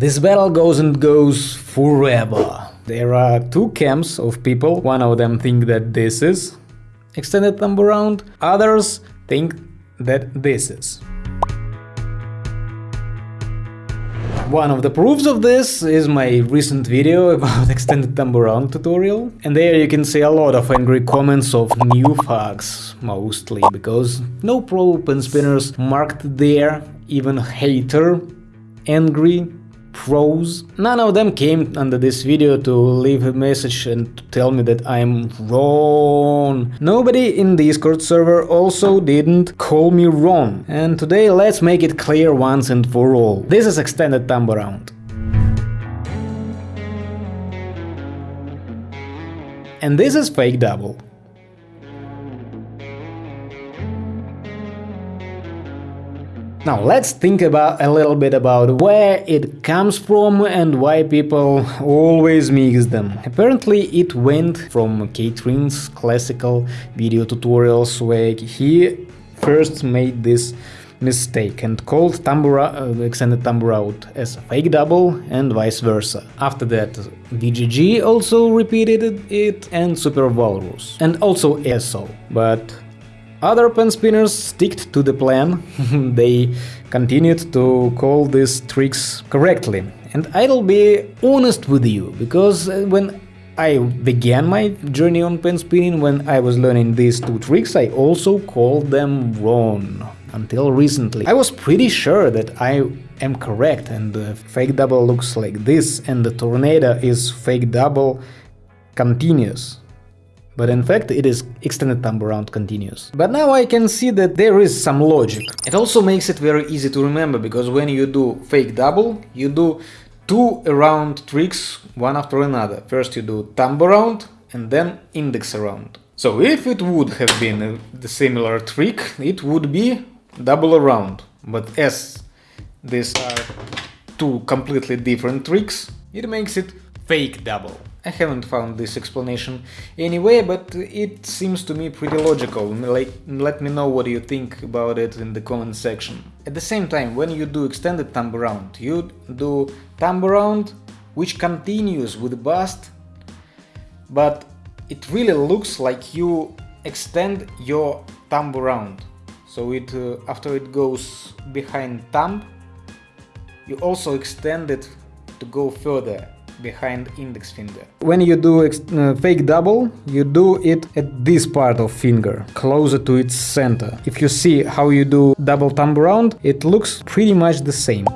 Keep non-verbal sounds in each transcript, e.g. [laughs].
This battle goes and goes forever. There are two camps of people, one of them think that this is extended thumb around, others think that this is. One of the proofs of this is my recent video about [laughs] extended thumb around tutorial, and there you can see a lot of angry comments of new fucks, mostly, because no pro pen spinners marked there, even hater, angry, pros. None of them came under this video to leave a message and to tell me that I'm wrong. Nobody in Discord server also didn't call me wrong. And today let's make it clear once and for all. This is extended thumb around. And this is fake double. Now let's think about a little bit about where it comes from and why people always mix them. Apparently it went from K-Trin's classical video tutorials where he first made this mistake and called thumb around, uh, extended out as a fake double and vice versa. After that VGG also repeated it and Super Walrus and also ESO, but other pen spinners sticked to the plan, [laughs] they continued to call these tricks correctly. And I'll be honest with you, because uh, when I began my journey on pen spinning, when I was learning these two tricks, I also called them wrong. Until recently. I was pretty sure that I am correct and the fake double looks like this and the tornado is fake double continuous but in fact it is extended thumb around continuous. But now I can see that there is some logic. It also makes it very easy to remember, because when you do fake double, you do two around tricks one after another. First you do thumb around and then index around. So if it would have been a, the similar trick, it would be double around. But as these are two completely different tricks, it makes it fake double. I haven't found this explanation anyway, but it seems to me pretty logical. Like, let me know what you think about it in the comment section. At the same time, when you do extended thumb around, you do thumb around which continues with bust, but it really looks like you extend your thumb around. So it uh, after it goes behind thumb, you also extend it to go further behind index finger. When you do uh, fake double, you do it at this part of finger, closer to its center. If you see how you do double thumb around, it looks pretty much the same.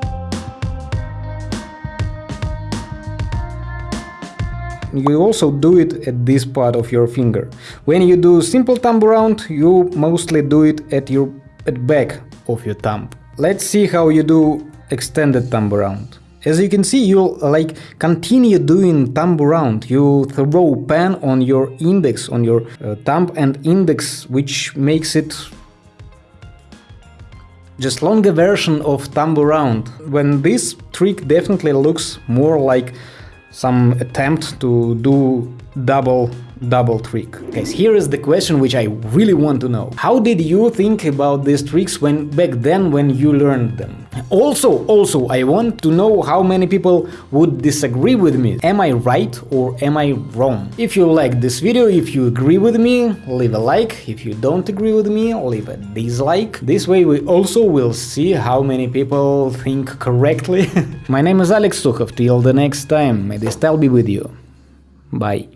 you also do it at this part of your finger. When you do simple thumb around, you mostly do it at your at back of your thumb. Let's see how you do extended thumb around. As you can see, you'll like continue doing thumb around. You throw pen on your index, on your uh, thumb and index, which makes it just longer version of thumb around. When this trick definitely looks more like some attempt to do double double trick. Guys, here is the question which I really want to know. How did you think about these tricks when back then when you learned them? Also, also, I want to know how many people would disagree with me. Am I right or am I wrong? If you like this video, if you agree with me, leave a like. If you don't agree with me, leave a dislike. This way we also will see how many people think correctly. [laughs] My name is Alex Sukhov. Till the next time, may the style be with you. Bye.